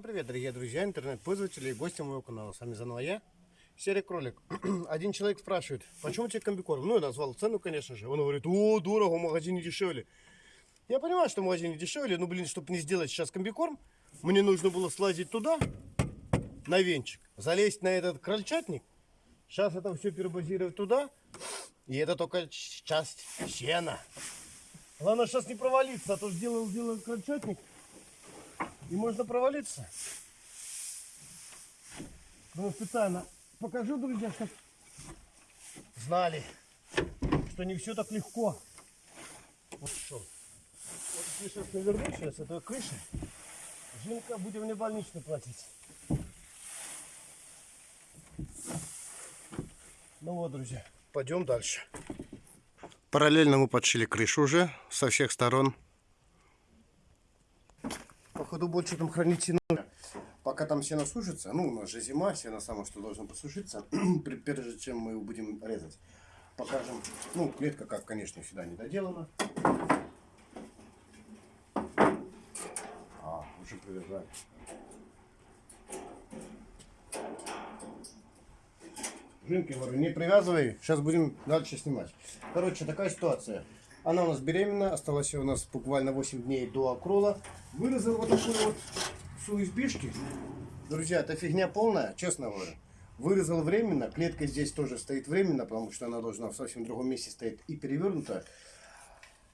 Привет, дорогие друзья, интернет-пользователи и гости моего канала. С вами заново я, Серый Кролик. Один человек спрашивает, почему тебе комбикорм? Ну, я назвал цену, конечно же. Он говорит, о, дорого, в магазине дешевле. Я понимаю, что в магазине дешевле, но, блин, чтобы не сделать сейчас комбикорм, мне нужно было слазить туда, на венчик, залезть на этот крольчатник. Сейчас это все перебазировать туда, и это только часть сена. Главное сейчас не провалиться, а то сделал, сделал крольчатник, и можно провалиться. Ну, специально покажу, друзья, чтобы знали, что не все так легко. Вот что. Вот если сейчас наверну сейчас этой крыши, Жинка будем мне больничный платить. Ну вот, друзья, пойдем дальше. Параллельно мы подшили крышу уже со всех сторон. Походу больше там хранить нужно. Пока там сено сушится, ну у нас же зима, сено само что должно посушиться, прежде чем мы его будем резать. Покажем, ну клетка как, конечно, всегда не доделана. А, уже привязали. Жинки, говорю, не привязывай, сейчас будем дальше снимать. Короче, такая ситуация. Она у нас беременна, осталось у нас буквально 8 дней до окрола. Вырезал вот такой вот с USB-шки. Друзья, это фигня полная, честно говоря. Вырезал временно, клетка здесь тоже стоит временно, потому что она должна в совсем другом месте стоять и перевернута.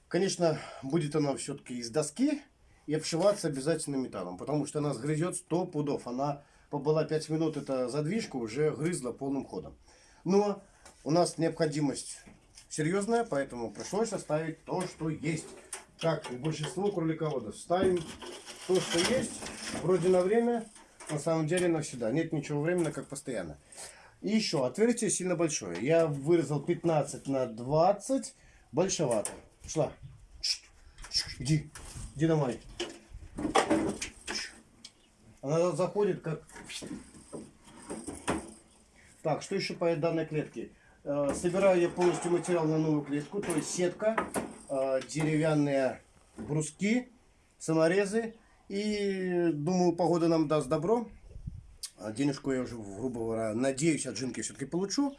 Конечно, будет она все-таки из доски и обшиваться обязательно металлом, потому что она сгрызет 100 пудов. Она побыла 5 минут, эта задвижка уже грызла полным ходом. Но у нас необходимость серьезная, поэтому пришлось оставить то, что есть. Как и большинство кролиководов. Ставим то, что есть, вроде на время, на самом деле навсегда. Нет ничего временно, как постоянно. И еще, отверстие сильно большое. Я вырезал 15 на 20, большевато. Шла. Иди, иди домой. Она заходит как... Так, что еще по данной клетке? Э, собираю я полностью материал на новую клетку, то есть сетка, э, деревянные бруски, саморезы. И думаю, погода нам даст добро. А Денежку я уже, грубо говоря, надеюсь, от Жинки все-таки получу.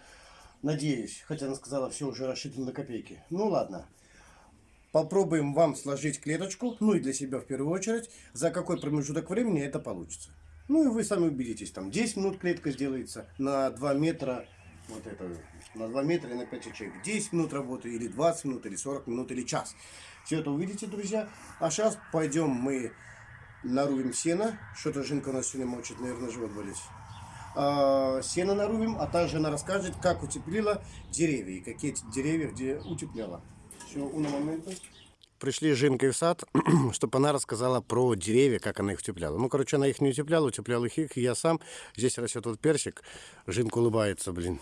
Надеюсь, хотя она сказала, все уже рассчитано на копейки. Ну ладно. Попробуем вам сложить клеточку, ну и для себя в первую очередь, за какой промежуток времени это получится. Ну и вы сами убедитесь, там 10 минут клетка сделается на 2 метра, вот это, на 2 метра и на 5 ячеек. 10 минут работы, или 20 минут, или 40 минут, или час. Все это увидите, друзья. А сейчас пойдем мы нарубим сено. Что-то Жинка у нас сегодня мочит, наверное, живот болеть. А, сено нарубим, а также она расскажет, как утеплила деревья и какие деревья где утепляла. Все, уна момента. Пришли с Жинкой в сад, чтобы она рассказала про деревья, как она их утепляла. Ну, короче, она их не утепляла, утеплял их, их я сам. Здесь растет вот персик. Жинка улыбается, блин.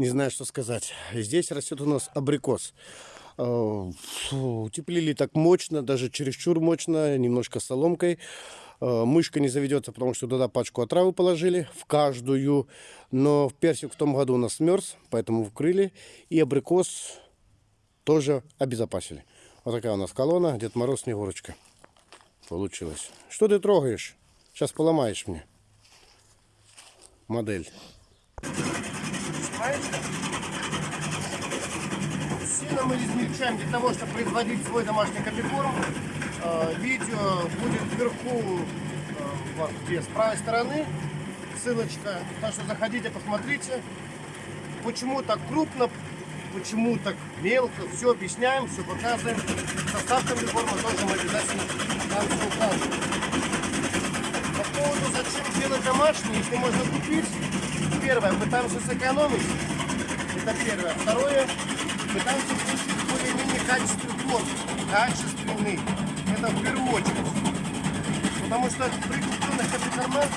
Не знаю, что сказать. Здесь растет у нас абрикос. Фу, утеплили так мощно, даже чересчур мощно, немножко соломкой. А, мышка не заведется, потому что туда пачку отравы положили, в каждую. Но персик в том году у нас мерз, поэтому вкрыли. И абрикос тоже обезопасили. Вот такая у нас колонна, Дед Мороз, Снегурочка. Получилось. Что ты трогаешь? Сейчас поломаешь мне. Модель. Сено мы измельчаем для того, чтобы производить свой домашний комбикорм. Э, видео будет вверху, э, вот, где с правой стороны, ссылочка. Так что заходите, посмотрите. Почему так крупно, почему так мелко, все объясняем, все показываем. Состав комбикорма тоже мы обязательно там все указываем. По поводу, зачем делать домашний, если можно купить. Первое, пытаемся сэкономить. Это первое. Второе, пытаемся получить более-менее качественный плод. Качественный. Это в первую очередь. Потому что при купленных комбикормах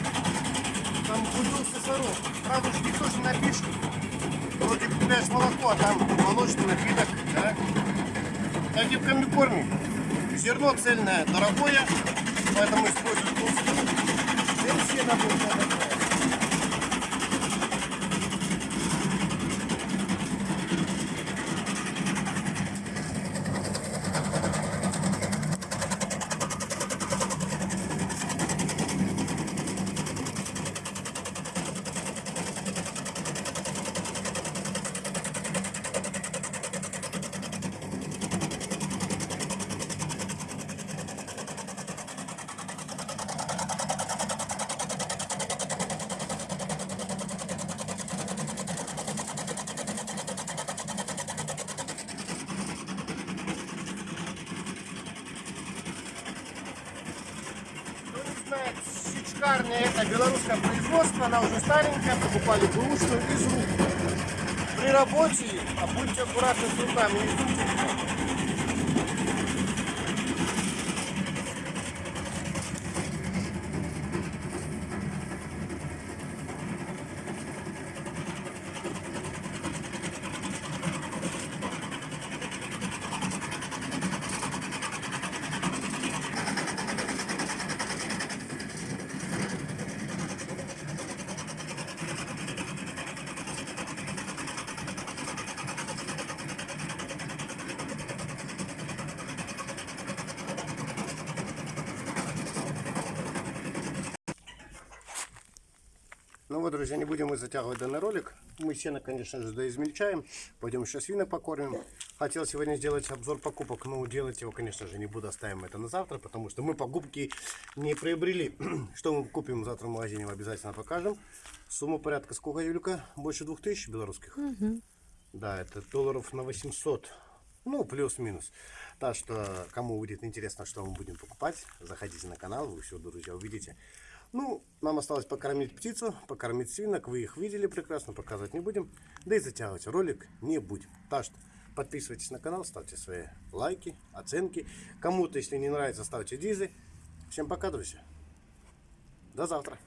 там купился сорок. Правда, уж никто же напишет. Вроде купляешь молоко, а там молочный напиток, да? Так и в комбикорме. Зерно цельное, дорогое, поэтому используют толстую. И все наборы сечкарня это белорусское производство, она уже старенькая, покупали бэушную из рук. При работе, а будьте аккуратны с руками, вздумайте. Вот, друзья, не будем мы затягивать данный ролик. Мы сено, конечно же, доизмельчаем. Пойдем еще свинок покормим. Хотел сегодня сделать обзор покупок, но делать его, конечно же, не буду. Оставим это на завтра, потому что мы покупки не приобрели. Что мы купим завтра в магазине, мы обязательно покажем. Сумма порядка сколько, Юлька? Больше 2000 белорусских? Да, это долларов на 800. Ну, плюс-минус. Так что, кому будет интересно, что мы будем покупать, заходите на канал, вы все, друзья, увидите. Ну, нам осталось покормить птицу, покормить свинок. Вы их видели прекрасно, показывать не будем. Да и затягивать ролик не будем. Так что подписывайтесь на канал, ставьте свои лайки, оценки. Кому-то, если не нравится, ставьте дизы. Всем пока, друзья. До завтра.